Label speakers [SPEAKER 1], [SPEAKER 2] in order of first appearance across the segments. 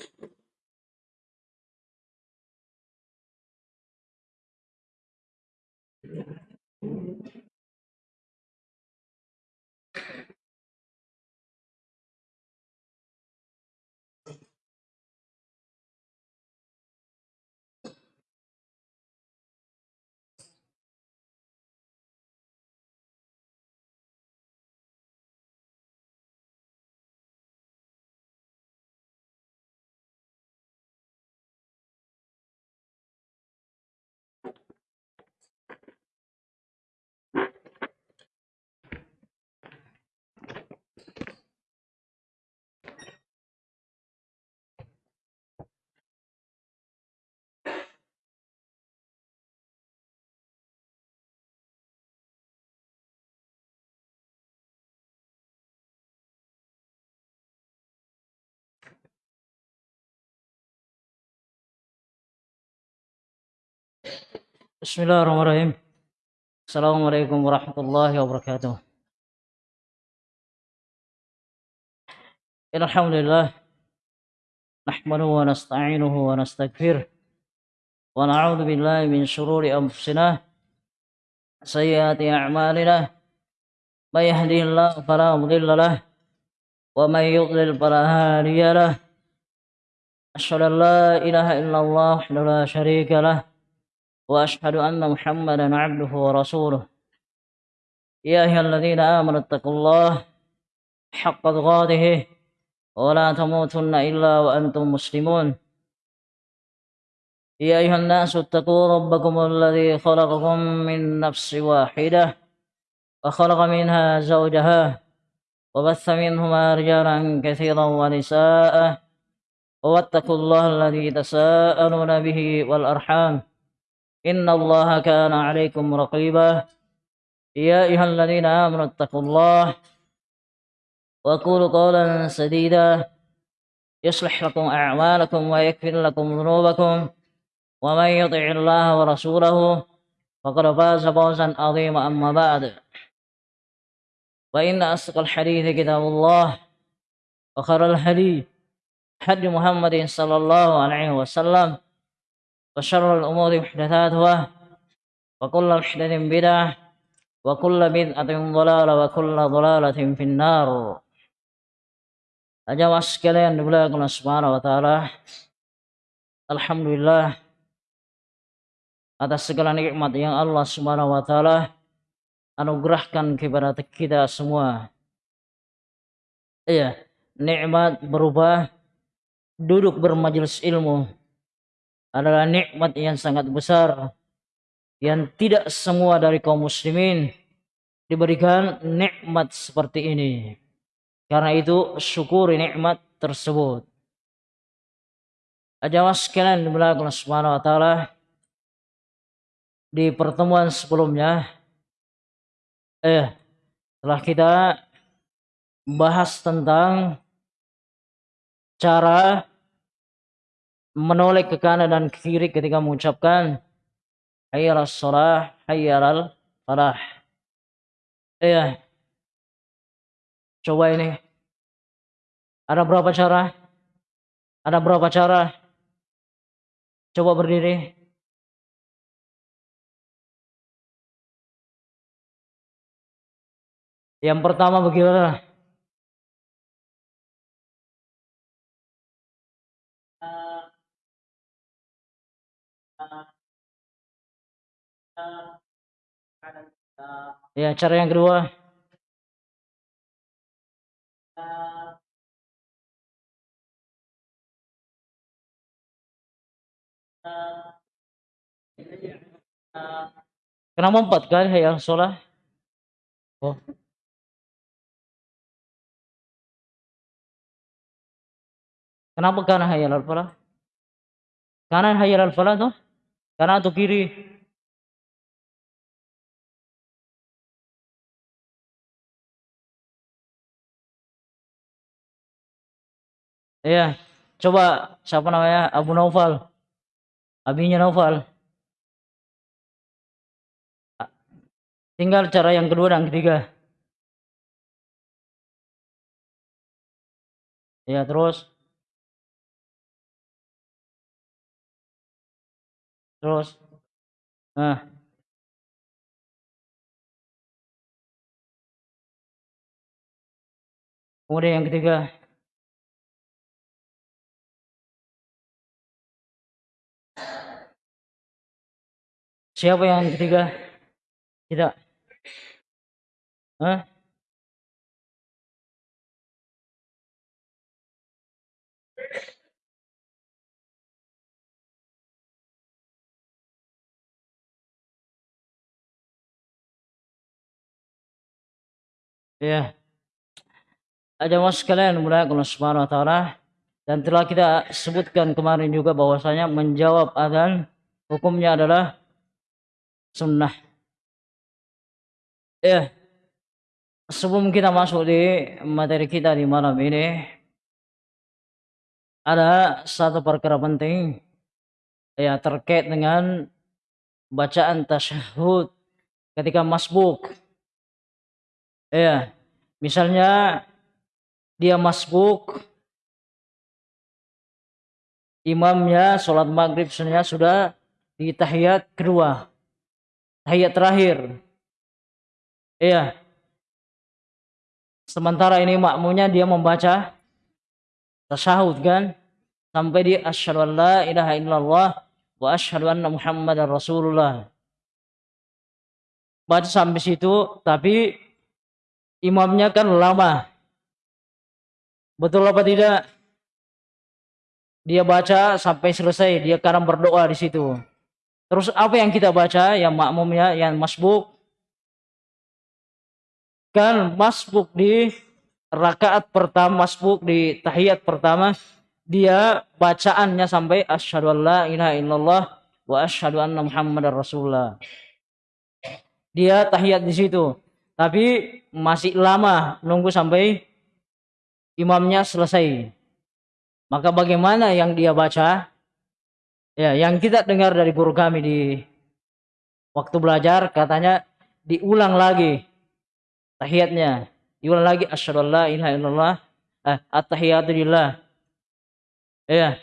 [SPEAKER 1] Thank you. Bismillahirrahmanirrahim. Assalamualaikum warahmatullahi wabarakatuh. Alhamdulillah. Nahmaduhu wa nasta'inuhu wa nastaghfir. Wa na'udzu billahi min shururi anfusina sayyiati a'malina. May yahdihillahu fala mudilla lahu wa may yudlil fala hadiya lahu. Asyhadu an la ilaha illallah wahdahu la syarika lahu وأشهد أن محمدا عبده ورسوله. يا أيها الذين آمنوا اتقوا الله حق تقاته ولا تموتن إلا وأنتم مسلمون. يا أيها الناس اتقوا ربكم الذي خلقكم من نفس واحدة وخلق منها زوجها وبث منهما رجالا كثيرا ونساء واتقوا الله الذي تساءلون به والأرحام. إن الله كان عليكم رقيبا. يا أيها الذين آمنوا اتقوا الله وقولوا قولا سديدا. يصلح لكم أعمالكم ويكفر لكم ذنوبكم ومن يطع الله ورسوله فقد فاز فوزا عظيما. أما بعد وإن أصدق الحديث كتاب الله وخير الهدي حج محمد صلى الله عليه وسلم. وشر الأمور محدثاتها وكل محدث بدعة وكل بدعة ضلالة وكل ضلالة في النار Jamaah sekalian dimuliakan Allah Subhanahu wa taala. Alhamdulillah atas segala nikmat yang Allah Subhanahu wa taala anugerahkan kepada kita semua. Iya, nikmat berubah duduk bermajelis ilmu adalah nikmat yang sangat besar yang tidak semua dari kaum muslimin diberikan nikmat seperti ini. Karena itu syukuri nikmat tersebut. Jamaah sekalian dimulakan Subhanahu wa taala di pertemuan sebelumnya eh telah kita bahas tentang cara menoleh ke kanan dan ke kiri ketika mengucapkan hayyal salah hayyal falah iya. Coba ini. Ada berapa cara? Ada berapa cara? Coba berdiri. Yang pertama bagaimana Ya, cara yang kedua. Kenapa empat kali hayal sholat? Oh. Kenapa kanan hayal al-falah? Kanan hayal al-falah tuh? Kanan atau kiri? Iya, coba siapa namanya? Abu Naufal. Abinya Naufal. Tinggal cara yang kedua dan ketiga. Ya, terus. Terus. Nah. Kemudian yang ketiga. Siapa yang ketiga? Tidak. Hah? Ya. Ada mas sekalian mulai Allah Subhanahu wa taala dan telah kita sebutkan kemarin juga bahwasanya menjawab adzan hukumnya adalah sunnah. Ya. Sebelum kita masuk di materi kita di malam ini, ada satu perkara penting ya terkait dengan bacaan tasyahud ketika masbuk. Ya, misalnya dia masbuk imamnya sholat maghrib sebenarnya sudah di tahiyat kedua tahiyat terakhir. Iya. Sementara ini makmunya dia membaca tasyahud kan sampai di asyhadu an la ilaha illallah wa asyhadu anna muhammadar rasulullah. Baca sampai situ tapi imamnya kan lama. Betul apa tidak? Dia baca sampai selesai, dia kadang berdoa di situ. Terus apa yang kita baca yang makmumnya yang masbuk kan masbuk di rakaat pertama masbuk di tahiyat pertama dia bacaannya sampai asyhadu alla ilaha illallah wa asyhadu anna muhammadar rasulullah. Dia tahiyat di situ. Tapi masih lama nunggu sampai imamnya selesai. Maka bagaimana yang dia baca? Ya, yang kita dengar dari guru kami di waktu belajar katanya diulang lagi tahiyatnya. Diulang lagi asyhadu alla ilaha illallah eh, at-tahiyatu lillah. Ya.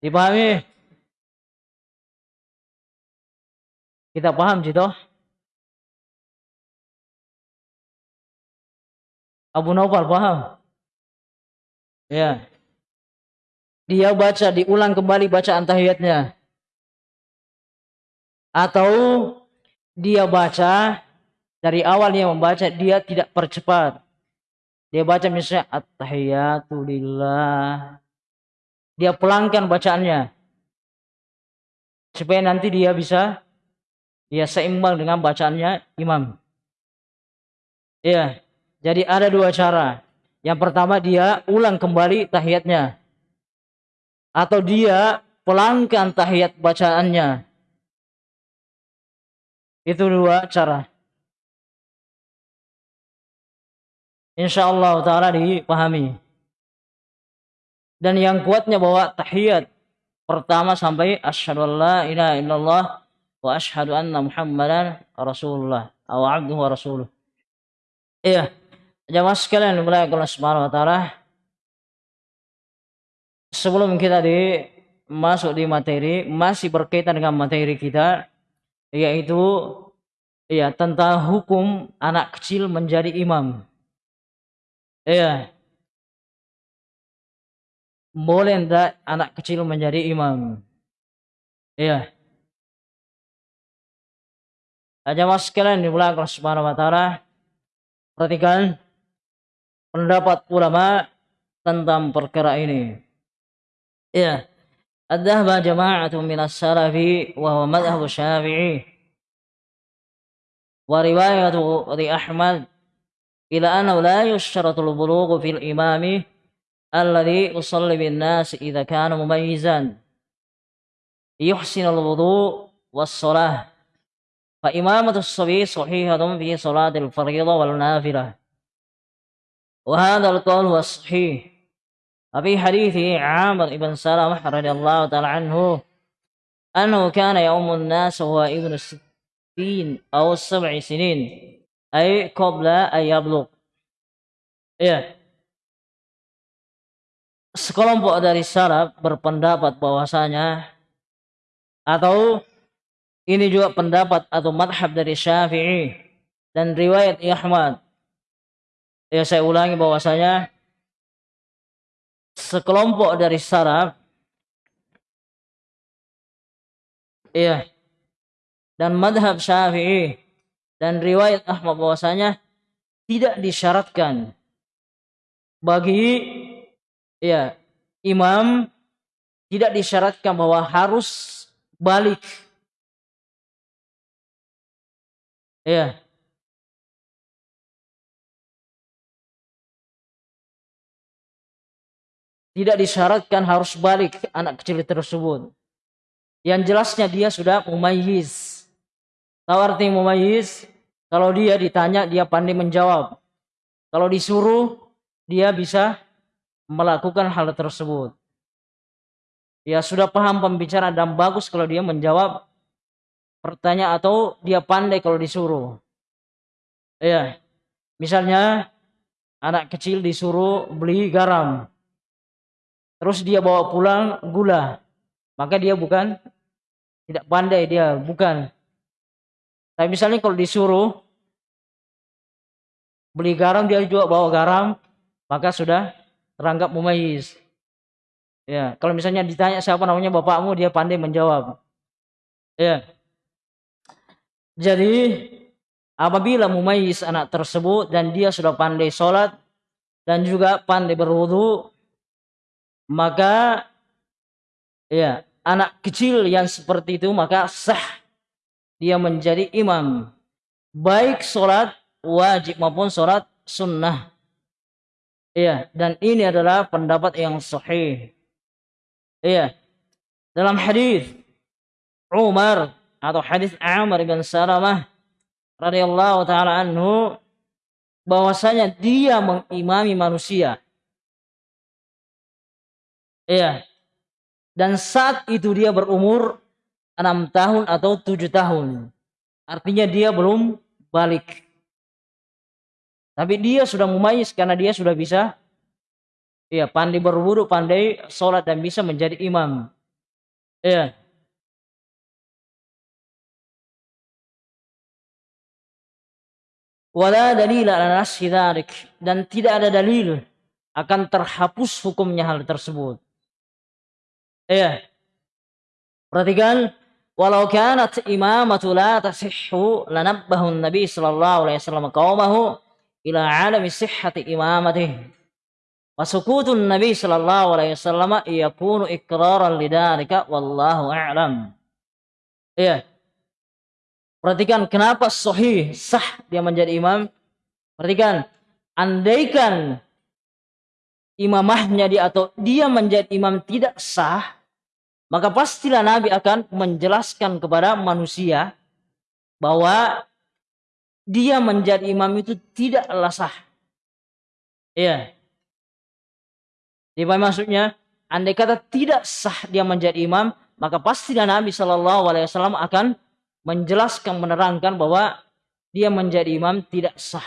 [SPEAKER 1] Dipahami? Kita paham gitu? Abu Nawfal paham? Ya. Dia baca diulang kembali bacaan tahiyatnya. Atau dia baca dari awal dia membaca dia tidak percepat. Dia baca misalnya at-tahiyatu lillah dia pelangkan bacaannya. Supaya nanti dia bisa dia seimbang dengan bacaannya imam. Ya jadi ada dua cara yang pertama dia ulang kembali tahiyatnya atau dia pelangkan tahiyat bacaannya. Itu dua cara. Insya Allah Ta'ala dipahami. Dan yang kuatnya bahwa tahiyat pertama sampai asyhadu an la ilaha illallah wa asyhadu anna muhammadan rasulullah atau abduhu wa rasuluh. Iya. Jamaah sekalian dimulai Allah Subhanahu wa taala sebelum kita di masuk di materi masih berkaitan dengan materi kita yaitu ya tentang hukum anak kecil menjadi imam. Ya. Boleh tidak anak kecil menjadi imam? Ya. Aja mas sekalian di bulan Allah Subhanahu wa. Perhatikan pendapat ulama tentang perkara ini. Ya. Ad-dhahaba jama'atun minas salafi wa huwa madhhabu syafi'i. Wa riwayatu li Ahmad ila annahu la yushtaratu al-bulughu fil imami alladhi yusalli bin nas idza kana mumayyizan. Yuhsinu wudu was-salah. Fa imamatu as-sabi sahihatun fi salatil wal nafilah. وهذا القول هو الصحيح وفي حديث عامر بن سلمة رضي الله تعالى عنه أنه كان يوم الناس وهو ابن ستين أو سبع سنين أي قبل أن يبلغ Ya. Sekelompok dari salaf berpendapat bahwasanya atau Ini juga pendapat atau madhab dari Syafi'i dan riwayat Ahmad. Ya saya ulangi bahwasanya sekelompok dari saraf Iya. Dan madhab Syafi'i dan riwayat Ahmad bahwasanya tidak disyaratkan bagi ya imam tidak disyaratkan bahwa harus balik. Ya. Tidak disyaratkan harus balik anak kecil tersebut. Yang jelasnya dia sudah mumayyiz. Tahu arti mumayyiz? Kalau dia ditanya dia pandai menjawab. Kalau disuruh dia bisa melakukan hal tersebut. Ya sudah paham pembicaraan dan bagus kalau dia menjawab pertanyaan atau dia pandai kalau disuruh. Ya. Misalnya anak kecil disuruh beli garam. Terus dia bawa pulang gula. Maka dia bukan tidak pandai dia bukan. Tapi misalnya kalau disuruh beli garam dia juga bawa garam maka sudah teranggap mumayyiz. Ya kalau misalnya ditanya siapa namanya bapakmu dia pandai menjawab. Ya. Jadi apabila mumayyiz anak tersebut dan dia sudah pandai sholat dan juga pandai berwudu maka ya anak kecil yang seperti itu maka sah. Dia menjadi imam. Baik sholat wajib maupun sholat sunnah. Iya dan ini adalah pendapat yang sahih. Iya. Dalam hadis Umar atau hadis Amr bin Salamah radhiyallahu taala anhu bahwasanya dia mengimami manusia iya dan saat itu dia berumur enam tahun atau tujuh tahun. Artinya dia belum balik. Tapi dia sudah mumayyiz karena dia sudah bisa ya pandai berwudu, pandai sholat dan bisa menjadi imam. Ya. Wala dalil dan tidak ada dalil akan terhapus hukumnya hal tersebut. Iya. Perhatikan walau kanat imamatu la tasihhu lanabbahu Nabi sallallahu alaihi wasallam qaumahu ila alami sihhati imamatih. Wa sukutun Nabi sallallahu alaihi wasallam yakunu iqraran lidzalika wallahu a'lam. Iya. Perhatikan kenapa sahih sah dia menjadi imam. Perhatikan andaikan imamahnya dia atau dia menjadi imam tidak sah maka pastilah Nabi akan menjelaskan kepada manusia bahwa dia menjadi imam itu tidaklah sah. Iya. Jadi maksudnya? Andai kata tidak sah dia menjadi imam, maka pastilah Nabi Shallallahu Alaihi Wasallam akan menjelaskan, menerangkan bahwa dia menjadi imam tidak sah.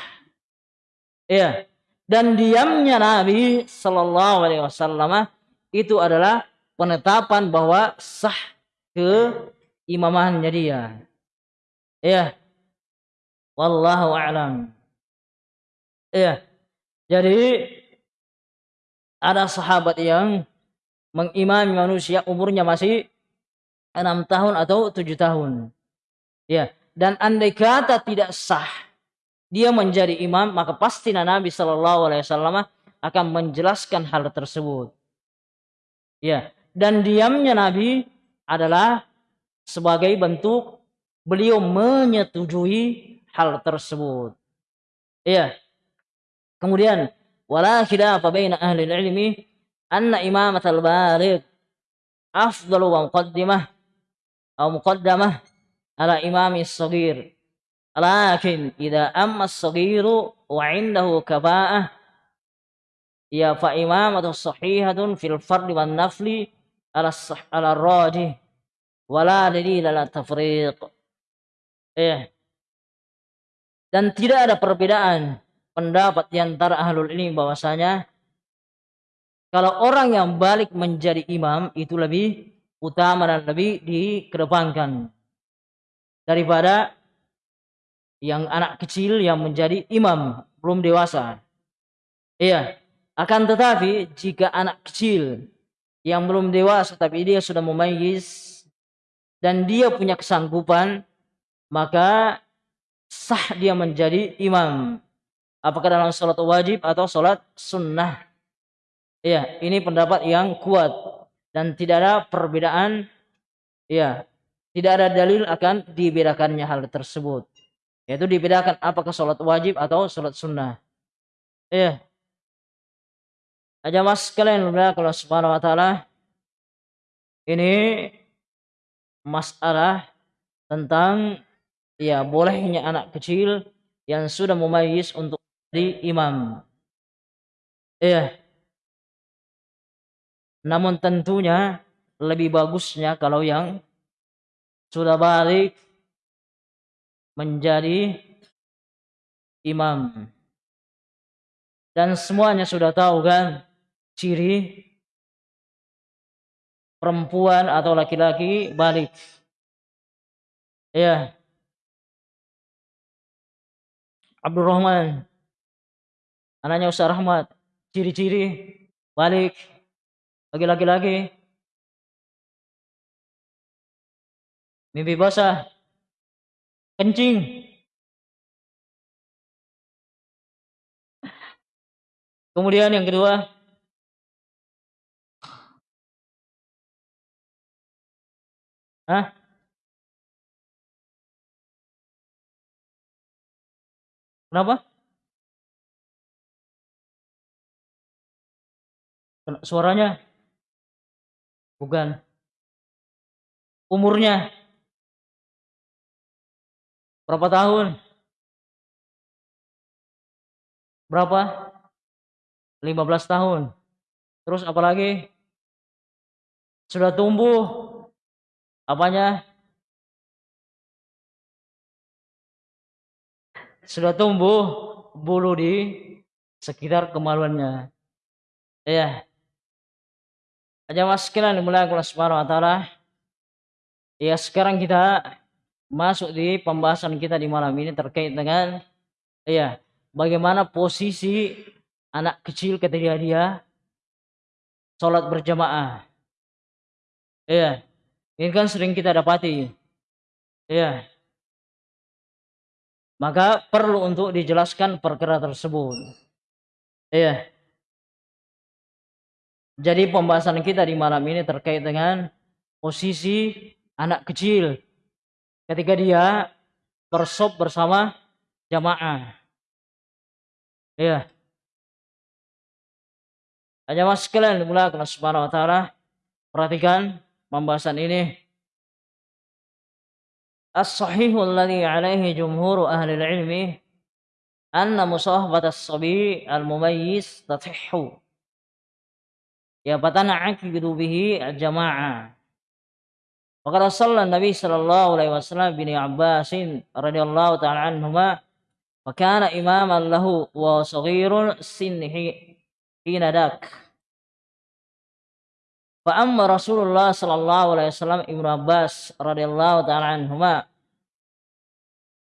[SPEAKER 1] Iya. Dan diamnya Nabi Shallallahu Alaihi Wasallam itu adalah penetapan bahwa sah ke imamahannya dia. Ya. Wallahu a'lam. Ya. Jadi ada sahabat yang mengimami manusia umurnya masih enam tahun atau tujuh tahun. Ya. Dan andai kata tidak sah dia menjadi imam maka pasti Nabi Shallallahu Alaihi Wasallam akan menjelaskan hal tersebut. Ya, dan diamnya Nabi adalah sebagai bentuk beliau menyetujui hal tersebut. Iya. Kemudian wala khilafa baina ahli ilmi anna imamat al-baligh afdalu wa muqaddimah atau muqaddamah ala imami as-saghir. Lakin idza amma as-saghiru wa 'indahu kafa'ah ya fa imamatu sahihatun fil fardhi wan nafli ala sah wala dalil ala tafriq eh dan tidak ada perbedaan pendapat di antara ahlul ini bahwasanya kalau orang yang balik menjadi imam itu lebih utama dan lebih dikedepankan daripada yang anak kecil yang menjadi imam belum dewasa. Iya, akan tetapi jika anak kecil yang belum dewasa tapi dia sudah memayis dan dia punya kesanggupan maka sah dia menjadi imam. Apakah dalam sholat wajib atau sholat sunnah? Iya, ini pendapat yang kuat dan tidak ada perbedaan. Iya, tidak ada dalil akan dibedakannya hal tersebut. Yaitu dibedakan apakah sholat wajib atau sholat sunnah. Iya. Aja mas kalian kalau subhanahu wa ta'ala. Ini masalah tentang ya bolehnya anak kecil yang sudah memayis untuk di imam. Iya. Namun tentunya lebih bagusnya kalau yang sudah balik menjadi imam. Dan semuanya sudah tahu kan ciri perempuan atau laki-laki balik. Ya. Abdurrahman. Anaknya Ustaz Rahmat. Ciri-ciri balik. Bagi laki-laki. Mimpi basah. Kencing. Kemudian yang kedua. Hah? Kenapa? Suaranya? Bukan. Umurnya? Berapa tahun? Berapa? 15 tahun. Terus apalagi? Sudah tumbuh apanya? sudah tumbuh bulu di sekitar kemaluannya. Ya. Aja mas sekalian dimulai Allah Subhanahu wa. Ya sekarang kita masuk di pembahasan kita di malam ini terkait dengan ya bagaimana posisi anak kecil ketika dia sholat berjamaah. Ya, ini kan sering kita dapati. Ya, maka perlu untuk dijelaskan perkara tersebut. Iya. Jadi pembahasan kita di malam ini terkait dengan posisi anak kecil ketika dia bersop bersama jamaah. Iya. Hanya mas sekalian dimulakan subhanahu wa ta'ala. Perhatikan pembahasan ini الصحيح الذي عليه جمهور أهل العلم أن مصاحبة الصبي المميز تصح فتنعقد به الجماعة وقد صلى النبي صلى الله عليه وسلم بن عباس رضي الله تعالى عنهما وكان إماما له وصغير السن حين ذاك Wa amma Rasulullah sallallahu alaihi wasallam Ibnu Abbas radhiyallahu taala anhuma.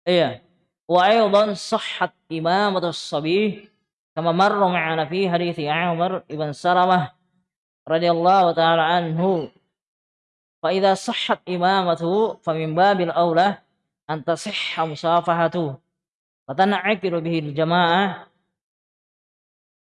[SPEAKER 1] Iya. Wa aidan sahhat imamatus sabih kama marra ma'ana fi hadits Umar ibn Salamah radhiyallahu taala anhu. Fa idza sahhat imamatu fa min babil aula an tasihha musafahatu. Wa tana'ikiru bihi jamaah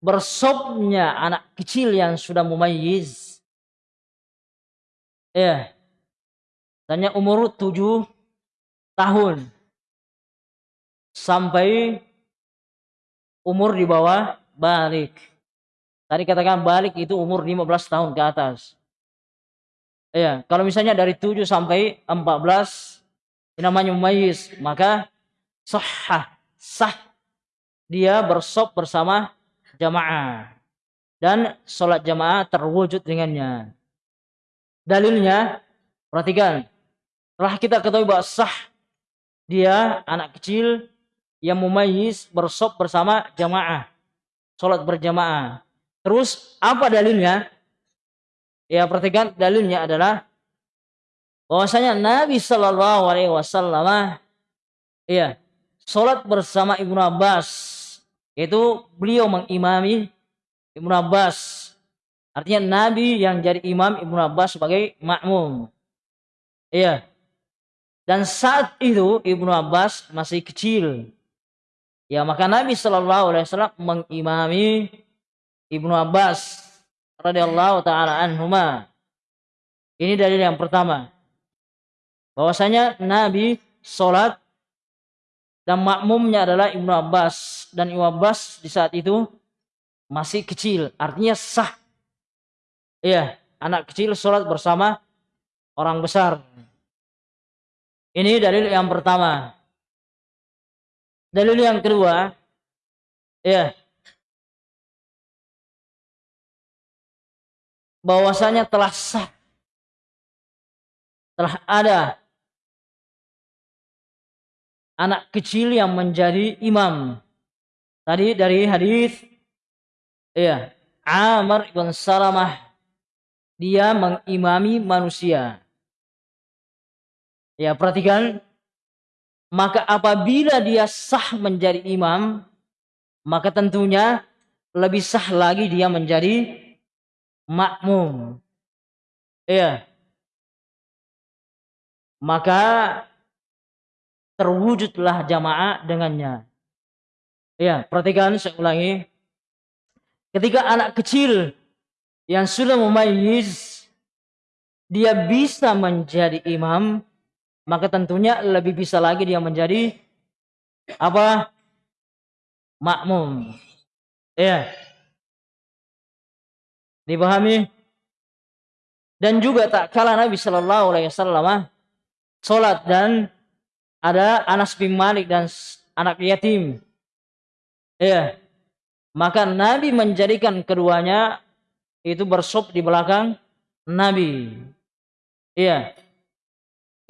[SPEAKER 1] bersopnya anak kecil yang sudah mumayyiz. Ya. Tanya umur tujuh tahun. Sampai umur di bawah balik. Tadi katakan balik itu umur 15 tahun ke atas. Ya kalau misalnya dari 7 sampai 14 ini namanya mumayyiz maka sahah, sah. Dia bersop bersama jamaah dan sholat jamaah terwujud dengannya. Dalilnya, perhatikan, telah kita ketahui bahwa sah dia anak kecil yang mumayyiz bersop bersama jamaah, sholat berjamaah. Terus apa dalilnya? Ya perhatikan dalilnya adalah bahwasanya Nabi Shallallahu Alaihi Wasallam ya sholat bersama Ibnu Abbas yaitu beliau mengimami Ibnu Abbas. Artinya Nabi yang jadi imam Ibnu Abbas sebagai makmum. Iya. Dan saat itu Ibnu Abbas masih kecil. Ya maka Nabi Shallallahu Alaihi Wasallam mengimami Ibnu Abbas radhiyallahu taala anhuma. Ini dalil yang pertama. Bahwasanya Nabi sholat dan makmumnya adalah Ibnu Abbas. Dan Ibnu Abbas di saat itu masih kecil artinya sah. Iya anak kecil sholat bersama orang besar. Ini dalil yang pertama. Dalil yang kedua ya bahwasanya telah sah. Telah ada anak kecil yang menjadi imam. Tadi dari hadis ya, Amr ibn Salamah dia mengimami manusia. Ya, perhatikan maka apabila dia sah menjadi imam, maka tentunya lebih sah lagi dia menjadi makmum. Ya. Maka terwujudlah jamaah dengannya. Ya, perhatikan saya ulangi. Ketika anak kecil yang sudah memayyiz dia bisa menjadi imam, maka tentunya lebih bisa lagi dia menjadi apa? makmum. Ya. Dipahami? Dan juga tak kalah Nabi Shallallahu alaihi wasallam salat dan ada Anas bin Malik dan anak yatim. Ya. Maka Nabi menjadikan keduanya itu bersop di belakang Nabi. Iya.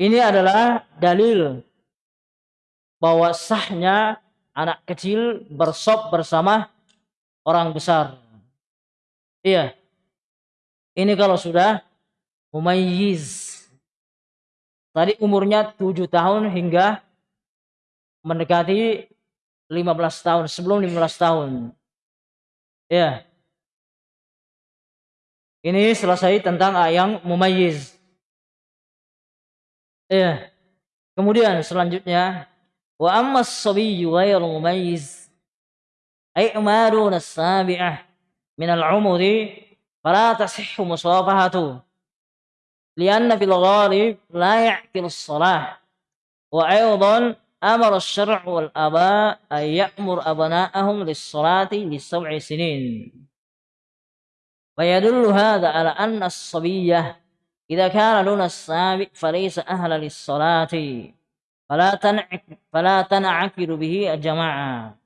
[SPEAKER 1] Ini adalah dalil bahwa sahnya anak kecil bersop bersama orang besar. Iya. Ini kalau sudah mumayyiz Tadi umurnya 7 tahun hingga mendekati 15 tahun, sebelum 15 tahun. Ya. Ini selesai tentang ayang mumayyiz. Ya. Kemudian selanjutnya wa amma as-sabiyyu ghairu mumayyiz ay amarun as-sabi'ah min al-umri fala tasihhu musafahatu لأن في الغالب لا يعقل الصلاة وأيضا أمر الشرع والآباء أن يأمر أبناءهم للصلاة لسبع سنين ويدل هذا على أن الصبية إذا كان دون السابق فليس أهلا للصلاة فلا تنعك فلا تنعكر به الجماعة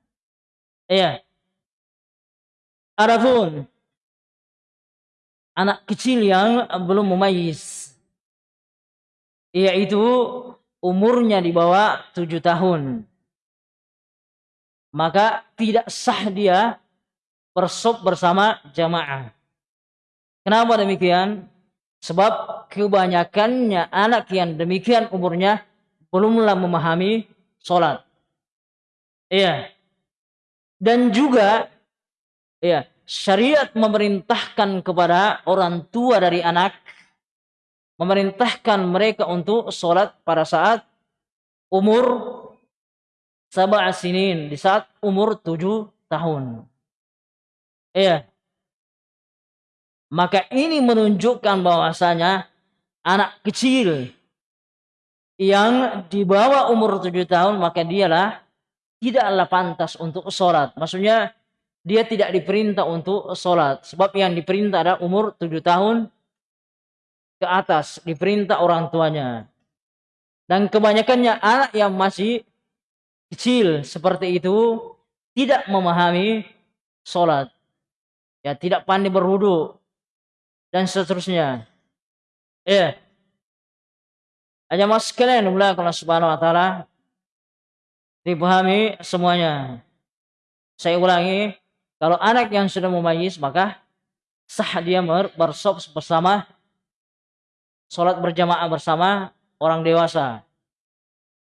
[SPEAKER 1] إيه Adapun anak kecil yang belum memayis yaitu umurnya di bawah tujuh tahun. Maka tidak sah dia bersop bersama jamaah. Kenapa demikian? Sebab kebanyakannya anak yang demikian umurnya belumlah memahami sholat iya. Dan juga iya syariat memerintahkan kepada orang tua dari anak memerintahkan mereka untuk sholat pada saat umur sabah sinin di saat umur tujuh tahun. Iya. Maka ini menunjukkan bahwasanya anak kecil yang di bawah umur tujuh tahun maka dialah tidaklah pantas untuk sholat. Maksudnya dia tidak diperintah untuk sholat. Sebab yang diperintah adalah umur tujuh tahun ke atas. Diperintah orang tuanya. Dan kebanyakannya anak yang masih kecil seperti itu tidak memahami sholat. Ya, tidak pandai berwudu dan seterusnya. Ya. Aja mas sekalian mulai kalau subhanahu wa ta'ala dipahami semuanya. Saya ulangi, kalau anak yang sudah memayis maka sah dia bersop bersama sholat berjamaah bersama orang dewasa.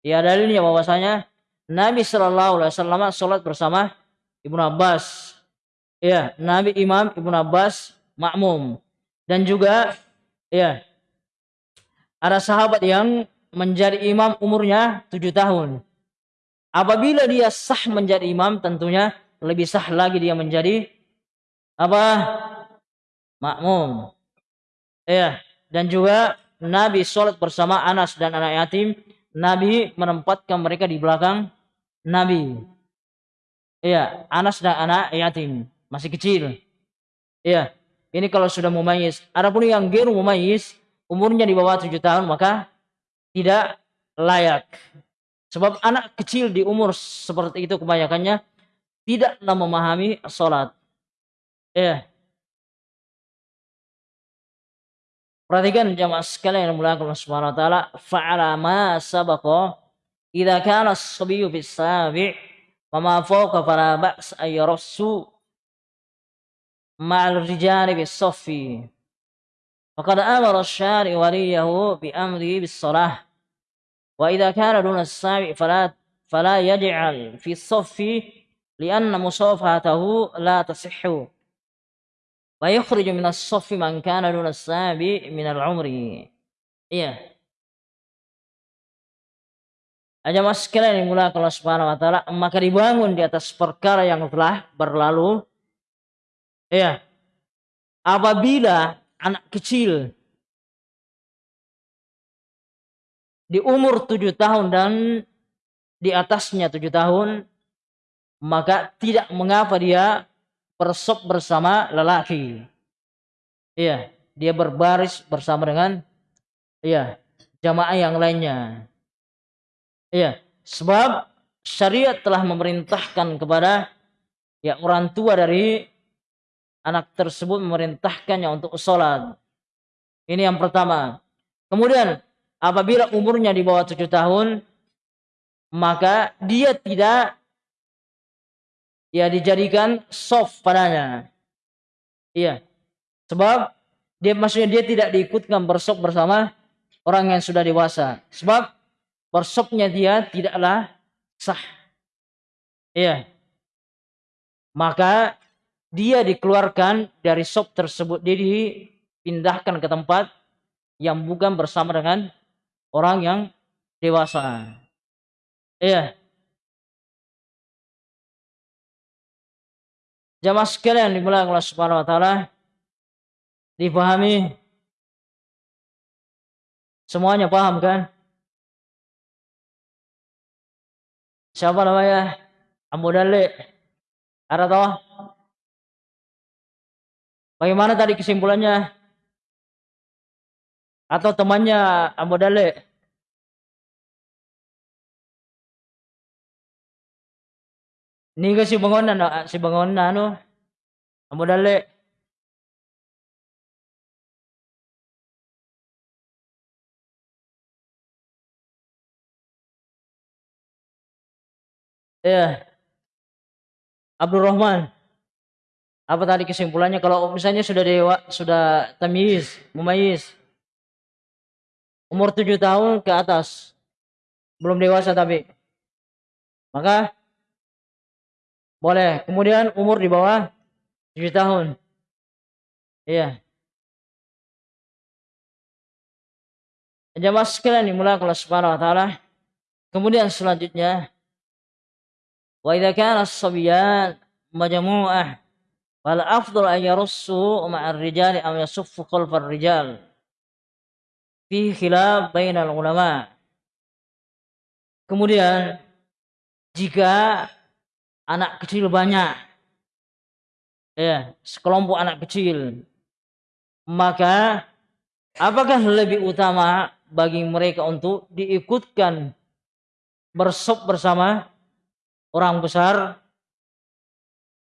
[SPEAKER 1] Ya dalilnya bahwasanya Nabi Shallallahu Alaihi Wasallam sholat bersama Ibnu Abbas. Ya, Nabi Imam Ibnu Abbas makmum dan juga ya ada sahabat yang menjadi imam umurnya tujuh tahun. Apabila dia sah menjadi imam tentunya lebih sah lagi dia menjadi apa makmum. Ya, dan juga Nabi sholat bersama Anas dan anak yatim. Nabi menempatkan mereka di belakang Nabi. Iya, Anas dan anak yatim masih kecil. Iya, ini kalau sudah mumayyiz. Adapun yang geru mumayyiz, umurnya di bawah tujuh tahun maka tidak layak. Sebab anak kecil di umur seperti itu kebanyakannya tidaklah memahami sholat. Ya. Perhatikan jamaah sekalian yang mulia Allah Subhanahu wa taala, fa'ala ma sabaqa idza kana as-sabiyyu bis sabi' wa ma fawqa fala ba's ay yarassu ma'al rijali bis saffi faqad amara asy-syari waliyahu bi amri bis salah wa idza kana duna as-sabi fala fala yaj'al fi saffi li'anna musafahatahu la tasihhu wa yukhrij min as-saffi man kana duna as-sabi min al-umri. Iya. Aja mas sekalian yang mulai kalau subhanahu wa ta'ala maka dibangun di atas perkara yang telah berlalu. Ya. Apabila anak kecil di umur tujuh tahun dan di atasnya tujuh tahun, maka tidak mengapa dia bersop bersama lelaki. Iya, dia berbaris bersama dengan iya jamaah yang lainnya. Iya, sebab syariat telah memerintahkan kepada ya orang tua dari anak tersebut memerintahkannya untuk sholat. Ini yang pertama. Kemudian apabila umurnya di bawah tujuh tahun, maka dia tidak ya dijadikan soft padanya. Iya. Sebab dia maksudnya dia tidak diikutkan bersop bersama orang yang sudah dewasa. Sebab bersopnya dia tidaklah sah. Iya. Maka dia dikeluarkan dari sop tersebut dia dipindahkan ke tempat yang bukan bersama dengan orang yang dewasa iya jamaah sekalian dimulai Allah Subhanahu wa taala dipahami? Semuanya paham kan? Siapa namanya? Abu Dalik. Ada tahu Bagaimana tadi kesimpulannya? Atau temannya Abu Dale? Ini si bangunan, si bangunan ano? Abu Dale. Ya. Yeah. Abdul Rahman. Apa tadi kesimpulannya kalau misalnya sudah dewa, sudah tamiz, mumayyiz. Umur tujuh tahun ke atas. Belum dewasa tapi. Maka boleh. Kemudian umur di bawah tujuh tahun. Iya. Jamaah sekalian dimulai Allah Subhanahu wa taala. Kemudian selanjutnya wa idza kana as-sabiyat majmu'ah Wal afdal an yarussu ma'ar rijali am yasuffu khalfar rijal. Fi khilaf bainal ulama. Kemudian jika anak kecil banyak. Ya, sekelompok anak kecil. Maka apakah lebih utama bagi mereka untuk diikutkan bersop bersama orang besar?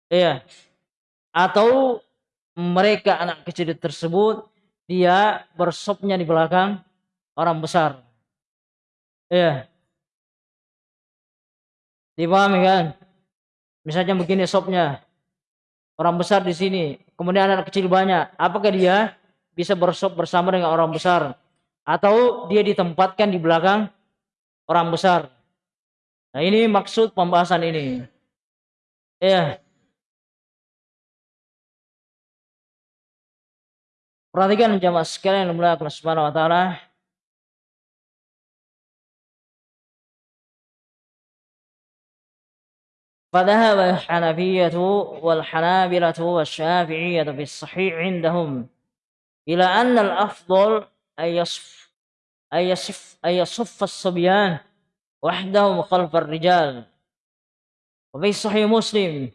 [SPEAKER 1] Iya atau mereka anak kecil tersebut dia bersopnya di belakang orang besar. Iya dipahami kan misalnya begini sopnya. Orang besar di sini kemudian anak kecil banyak. Apakah dia bisa bersop bersama dengan orang besar? Atau dia ditempatkan di belakang orang besar? Nah ini maksud pembahasan ini. Ya. Perhatikan jamaah sekalian yang mulia Allah Subhanahu wa taala. فذهب الحنفية والحنابلة والشافعية في الصحيح عندهم إلى أن الأفضل أن يصف أن يصف أن يصف الصبيان وحدهم خلف الرجال. وفي صحيح مسلم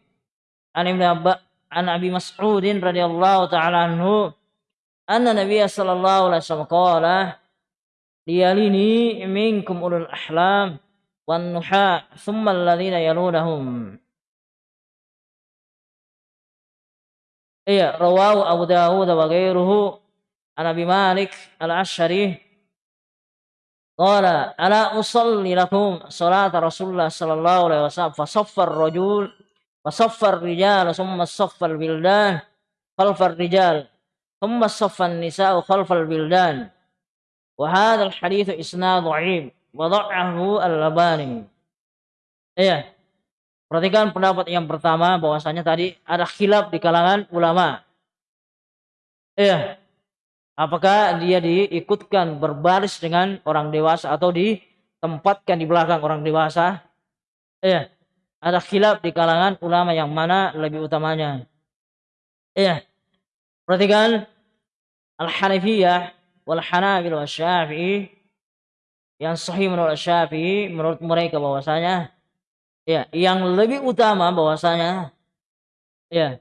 [SPEAKER 1] عن ابن عن أبي مسعود رضي الله تعالى عنه أن النبي صلى الله عليه وسلم قال ليلني منكم أولو الأحلام والنحاء ثم الذين يلونهم. إيه رواه أبو داود وغيره. عن أبي مالك العشري. قال ألا أصلي لكم صلاة رسول الله صلى الله عليه وسلم. فصف الرجل فصف الرجال ثم صف البلدان خلف الرجال ثم صف النساء خلف البلدان. وهذا الحديث إسناد ضعيف. wada'ahu al-labani. Iya. Perhatikan pendapat yang pertama bahwasanya tadi ada khilaf di kalangan ulama. Iya. Apakah dia diikutkan berbaris dengan orang dewasa atau ditempatkan di belakang orang dewasa? Iya. Ada khilaf di kalangan ulama yang mana lebih utamanya. Iya. Perhatikan Al-Hanifiyah wal Hanabil wa Syafi'i yang sahih menurut Syafi'i menurut mereka bahwasanya ya yang lebih utama bahwasanya ya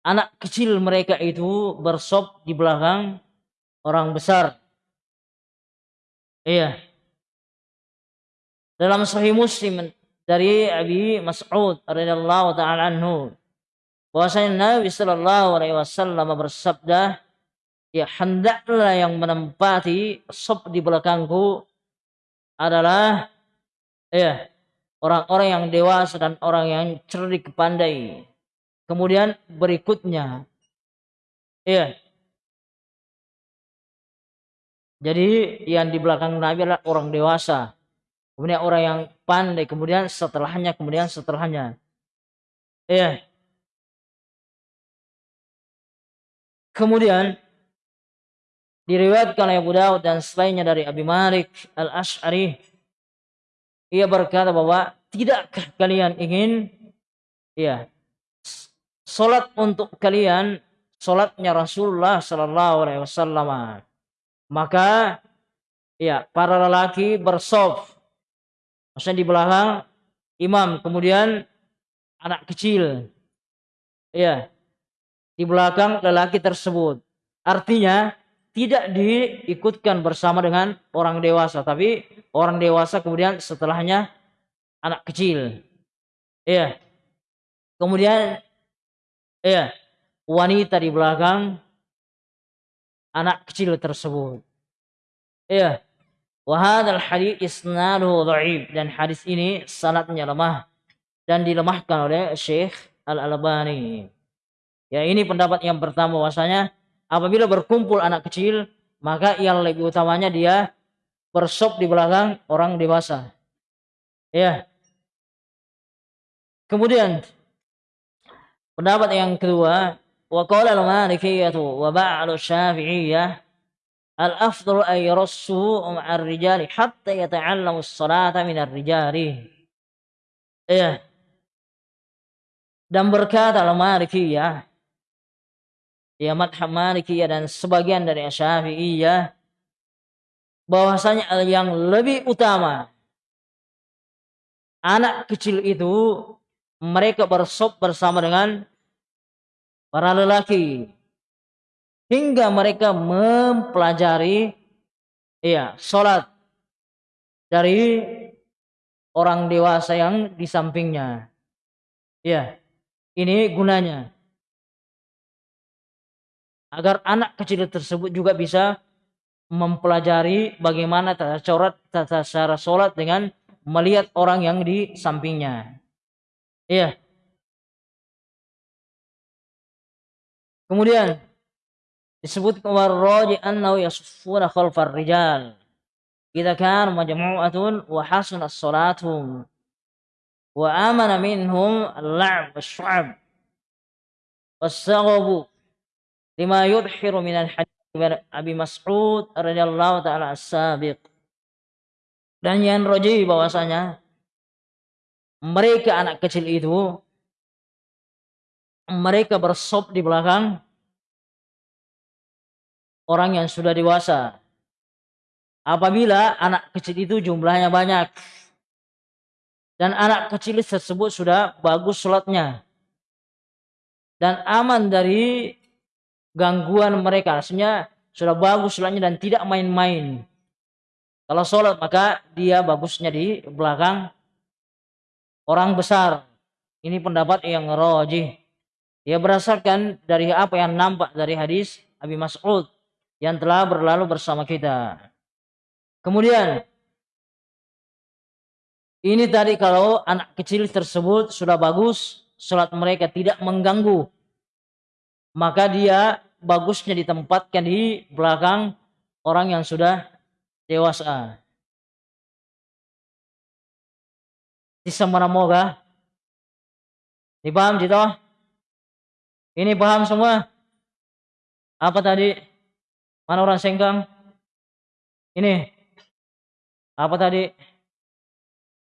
[SPEAKER 1] anak kecil mereka itu bersop di belakang orang besar. Iya. Dalam Sahih Muslim dari Abi Mas'ud radhiyallahu taala anhu bahwasanya Nabi sallallahu alaihi wasallam bersabda ya hendaklah yang menempati sop di belakangku adalah ya orang-orang yang dewasa dan orang yang cerdik pandai. Kemudian berikutnya ya jadi yang di belakang Nabi adalah orang dewasa. Kemudian orang yang pandai, kemudian setelahnya, kemudian setelahnya. Ya. Kemudian Diriwayatkan oleh Abu Daud dan selainnya dari Abi Malik Al-Ash'ari. Ia berkata bahwa tidakkah kalian ingin ya salat untuk kalian salatnya Rasulullah sallallahu alaihi wasallam. Maka ya para lelaki bersof maksudnya di belakang imam kemudian anak kecil ya di belakang lelaki tersebut artinya tidak diikutkan bersama dengan orang dewasa. Tapi orang dewasa kemudian setelahnya anak kecil. Iya. Kemudian iya wanita di belakang anak kecil tersebut. Iya. Wahadal hadis isnaduhu dhaif. Dan hadis ini sanatnya lemah dan dilemahkan oleh Syekh Al-Albani. Ya ini pendapat yang pertama bahwasanya apabila berkumpul anak kecil, maka yang lebih utamanya dia bersop di belakang orang dewasa. Ya. Kemudian pendapat yang kedua, wa qala al-Malikiyah wa ba'al Syafi'iyah al-afdalu ay yarassu ma'ar rijali hatta yata'allamu as-salata min ar-rijali. Ya. Dan berkata al-Malikiyah ya madhab Malikiyah dan sebagian dari Syafi'iyah bahwasanya yang lebih utama anak kecil itu mereka bersop bersama dengan para lelaki hingga mereka mempelajari ya salat dari orang dewasa yang di sampingnya. Ya, ini gunanya. Agar anak kecil tersebut juga bisa mempelajari bagaimana tata cara tata cara sholat dengan melihat orang yang di sampingnya. Iya. Kemudian disebut warraji annahu yasuffuna khalfar rijal. Idza kan majmu'atun wa hasunat salatuhum wa amana minhum al-la'b wash-shu'ab was-saghabu lima yudhiru min al-hadith Abi Mas'ud radhiyallahu taala as-sabiq. Dan yang roji bahwasanya mereka anak kecil itu mereka bersop di belakang orang yang sudah dewasa. Apabila anak kecil itu jumlahnya banyak dan anak kecil tersebut sudah bagus sholatnya dan aman dari gangguan mereka, artinya sudah bagus sholatnya dan tidak main-main. Kalau sholat maka dia bagusnya di belakang orang besar. Ini pendapat yang rojih. Ia berdasarkan dari apa yang nampak dari hadis Abi Mas'ud yang telah berlalu bersama kita. Kemudian ini tadi kalau anak kecil tersebut sudah bagus, sholat mereka tidak mengganggu, maka dia bagusnya ditempatkan di belakang orang yang sudah dewasa. Di mana moga? Dipaham gitu? Ini paham semua? Apa tadi? Mana orang senggang? Ini. Apa tadi?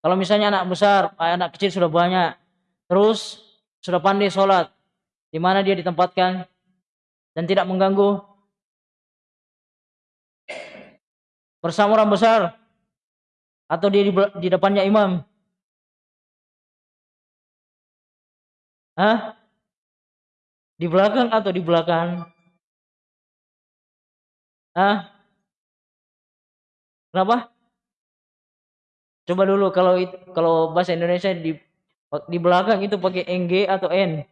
[SPEAKER 1] Kalau misalnya anak besar, anak kecil sudah banyak, terus sudah pandai sholat, di mana dia ditempatkan dan tidak mengganggu bersama orang besar atau di, di depannya imam? Hah? Di belakang atau di belakang? Ah? Kenapa? Coba dulu kalau kalau bahasa Indonesia di di belakang itu pakai NG atau N?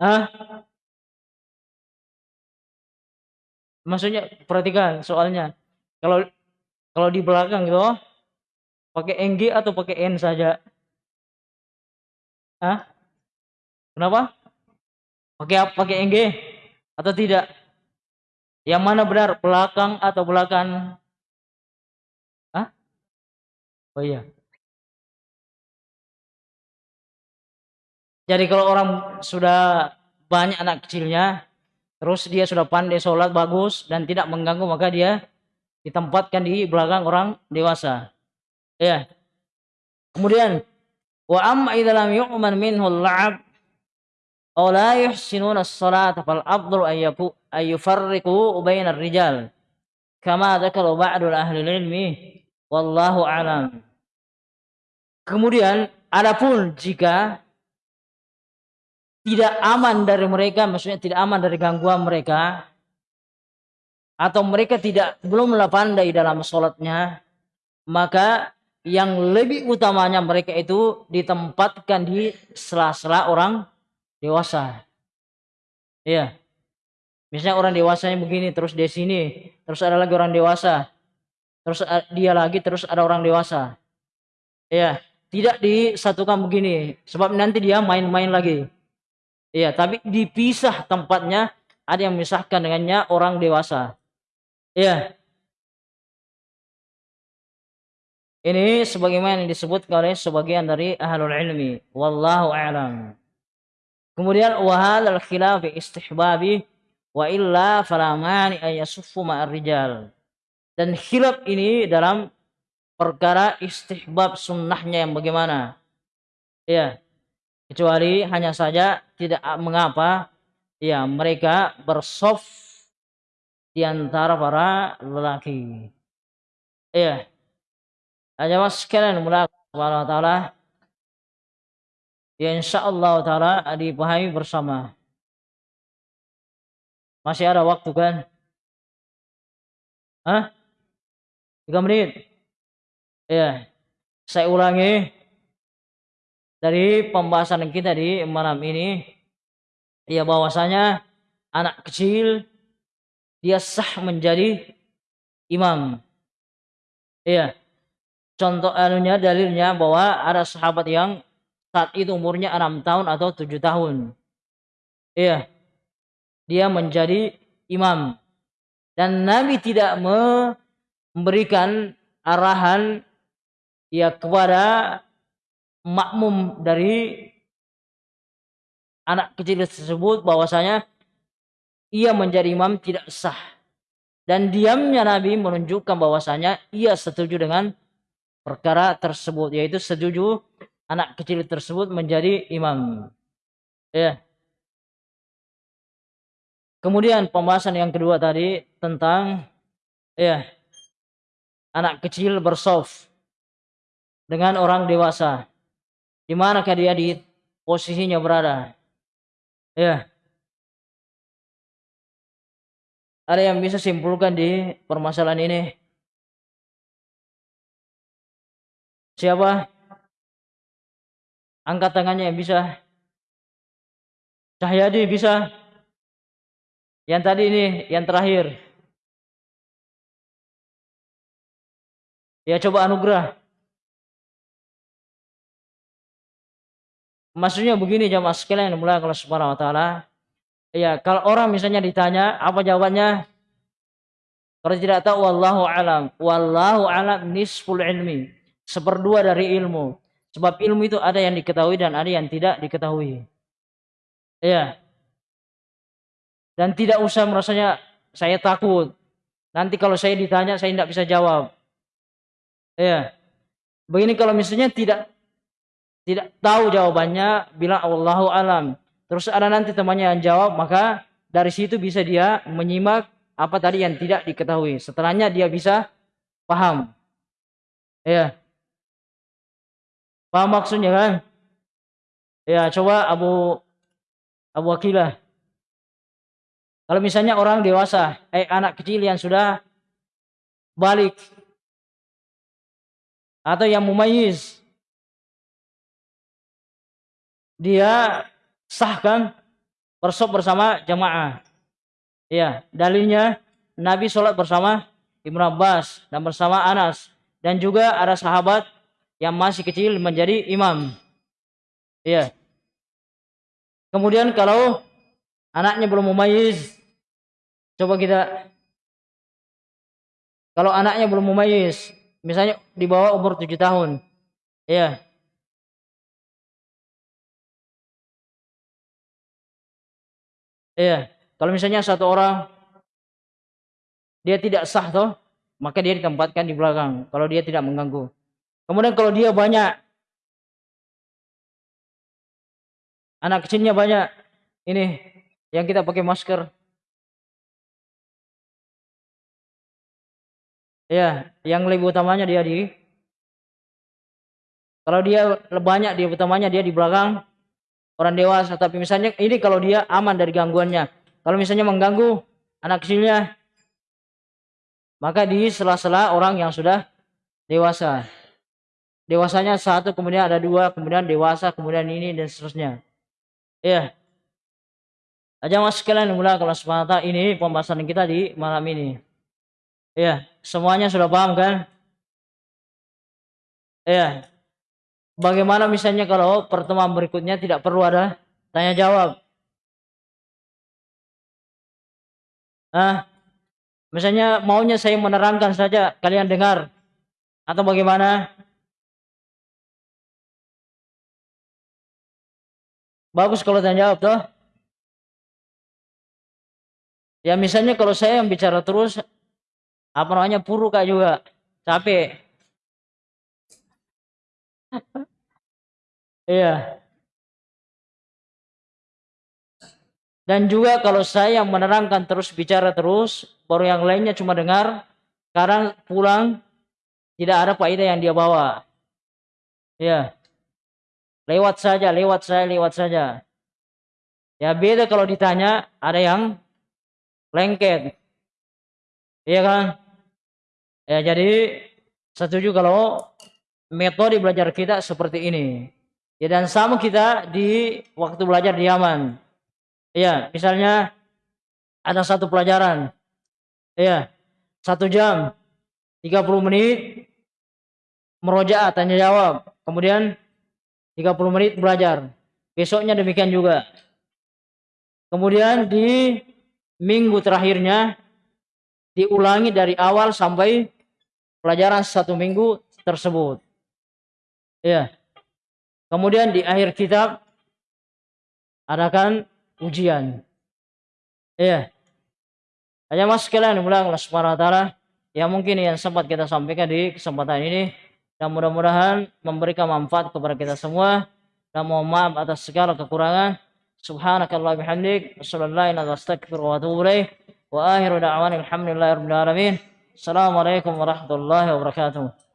[SPEAKER 1] Ah? Maksudnya perhatikan soalnya. Kalau kalau di belakang itu pakai NG atau pakai N saja? Hah? Kenapa? Pakai apa? Pakai NG atau tidak? Yang mana benar? Belakang atau belakang? Hah? Oh iya. Jadi kalau orang sudah banyak anak kecilnya, terus dia sudah pandai sholat bagus dan tidak mengganggu, maka dia ditempatkan di belakang orang dewasa. Ya. Kemudian Wa amma idza lam yu'man minhu al-la'ab aw la yuhsinuna as-salata fal afdalu an yaku ay yufarriqu ar-rijal kama dzakara ba'du ahli ilmi wallahu alam. Kemudian adapun jika tidak aman dari mereka, maksudnya tidak aman dari gangguan mereka, atau mereka tidak belum pandai dalam sholatnya, maka yang lebih utamanya mereka itu ditempatkan di sela-sela orang dewasa. Iya. Misalnya orang dewasanya begini, terus di sini, terus ada lagi orang dewasa, terus dia lagi, terus ada orang dewasa. Iya, tidak disatukan begini, sebab nanti dia main-main lagi. Iya, tapi dipisah tempatnya, ada yang memisahkan dengannya orang dewasa. Iya, Ini sebagaimana yang disebut oleh sebagian dari ahlul ilmi. Wallahu a'lam. Kemudian wahal al khilaf istihbabi wa illa fala mani ay yasuffu ma'ar rijal. Dan khilaf ini dalam perkara istihbab sunnahnya yang bagaimana? Ya. Kecuali hanya saja tidak mengapa ya mereka bersof di antara para lelaki. Ya. Hanya mas sekalian mulai Allah Ta'ala ya insya Allah Ta'ala dipahami bersama masih ada waktu kan Hah? Tiga menit. Ya, saya ulangi dari pembahasan kita di malam ini. Ya bahwasanya anak kecil dia sah menjadi imam. Iya. Contoh anunya dalilnya bahwa ada sahabat yang saat itu umurnya enam tahun atau tujuh tahun. Iya. Dia menjadi imam. Dan Nabi tidak memberikan arahan ya kepada makmum dari anak kecil tersebut bahwasanya ia menjadi imam tidak sah. Dan diamnya Nabi menunjukkan bahwasanya ia setuju dengan perkara tersebut yaitu setuju anak kecil tersebut menjadi imam. Ya. Kemudian pembahasan yang kedua tadi tentang ya anak kecil bersof dengan orang dewasa. Di manakah dia di posisinya berada? Ya. Ada yang bisa simpulkan di permasalahan ini? Siapa? Angkat tangannya yang bisa. Cahyadi bisa. Yang tadi ini, yang terakhir. Ya coba anugerah. Maksudnya begini jamaah sekalian yang mulai kalau subhanahu wa ta'ala. Ya, kalau orang misalnya ditanya, apa jawabannya? Kalau tidak tahu, wallahu alam. Wallahu alam nisful ilmi. Seperdua dari ilmu. Sebab ilmu itu ada yang diketahui dan ada yang tidak diketahui. Ya. Dan tidak usah merasanya saya takut. Nanti kalau saya ditanya, saya tidak bisa jawab. Ya. Begini kalau misalnya tidak tidak tahu jawabannya, bilang Allahu alam. Terus ada nanti temannya yang jawab, maka dari situ bisa dia menyimak apa tadi yang tidak diketahui. Setelahnya dia bisa paham. Ya. Paham maksudnya kan? Ya, coba Abu Abu Akilah. Kalau misalnya orang dewasa, eh anak kecil yang sudah balik atau yang mumayyiz dia sahkan bersop bersama jamaah. Ya, dalilnya Nabi sholat bersama Ibnu Abbas dan bersama Anas dan juga ada sahabat yang masih kecil menjadi imam. Ya. Kemudian kalau anaknya belum mumayyiz, coba kita kalau anaknya belum mumayyiz, misalnya di bawah umur tujuh tahun, ya, Iya, kalau misalnya satu orang dia tidak sah toh, maka dia ditempatkan di belakang kalau dia tidak mengganggu. Kemudian kalau dia banyak anak kecilnya banyak ini yang kita pakai masker. Ya, yang lebih utamanya dia di kalau dia banyak dia utamanya dia di belakang orang dewasa. Tapi misalnya ini kalau dia aman dari gangguannya. Kalau misalnya mengganggu anak kecilnya maka di sela-sela orang yang sudah dewasa. Dewasanya satu kemudian ada dua kemudian dewasa kemudian ini dan seterusnya. Ya aja mas sekalian mulai kelas mata ini pembahasan kita di malam ini. Ya semuanya sudah paham kan? Ya Bagaimana misalnya kalau pertemuan berikutnya tidak perlu ada tanya jawab? Ah, misalnya maunya saya menerangkan saja, kalian dengar atau bagaimana? Bagus kalau tanya jawab toh. Ya misalnya kalau saya yang bicara terus apa namanya puru kak juga capek Iya. Dan juga kalau saya yang menerangkan terus bicara terus, baru yang lainnya cuma dengar, sekarang pulang tidak ada faedah yang dia bawa. Ya. Lewat saja, lewat saya, lewat saja. Ya beda kalau ditanya ada yang lengket. Iya kan? Ya, jadi setuju kalau metode belajar kita seperti ini. Ya, dan sama kita di waktu belajar di Yaman. Ya, misalnya ada satu pelajaran. Ya, satu jam, 30 menit, merojaah, tanya jawab. Kemudian 30 menit belajar. Besoknya demikian juga. Kemudian di minggu terakhirnya diulangi dari awal sampai pelajaran satu minggu tersebut. Ya. Kemudian di akhir kitab adakan ujian. Ya. Hanya mas sekalian mulai Allah Subhanahu yang mungkin yang sempat kita sampaikan di kesempatan ini dan mudah-mudahan memberikan manfaat kepada kita semua dan mohon maaf atas segala kekurangan. Subhanakallah bihamdik. Assalamualaikum warahmatullahi wabarakatuh.